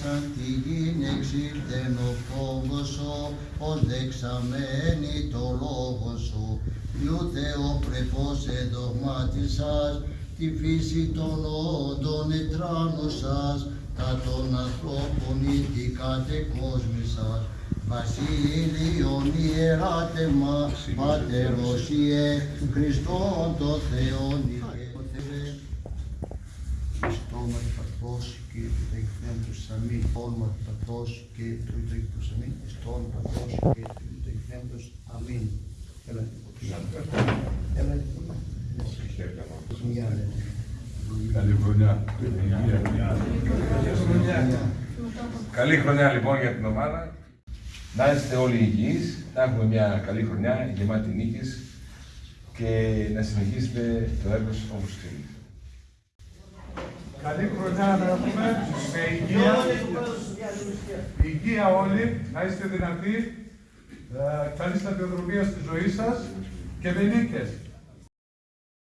σαν τη γη εξήλθεν ο φόβος σου, ως δεξαμένη το λόγο σου. Λιούτε ο πρεπός εδογμάτισας, τη φύση των όντων ετράνωσας, τα των ανθρώπων ή τη κατεκόσμησας. Βασίλειον ιεράτεμα, Πατερός Ιε, Χριστόν το Θεόν Ιε. Στόμα του Πατρός και του Τεκνέντου Αμήν. Όνομα του Πατρός και του Τεκνέντου Αμήν. Στον Πατρός και του Τεκνέντου Αμήν. Έλα. Έλα. Μια, ναι. Καλή χρονιά. Καλή χρονιά λοιπόν για την ομάδα. Να είστε όλοι υγιείς, να έχουμε μια καλή χρονιά γεμάτη νίκες και να συνεχίσετε το έργο σας όπως θέλετε. Καλή χρονιά να έχουμε, με υγεία, υγεία όλοι, να είστε δυνατοί, ε, καλή σταδιοδρομία στη ζωή σας και με νίκες.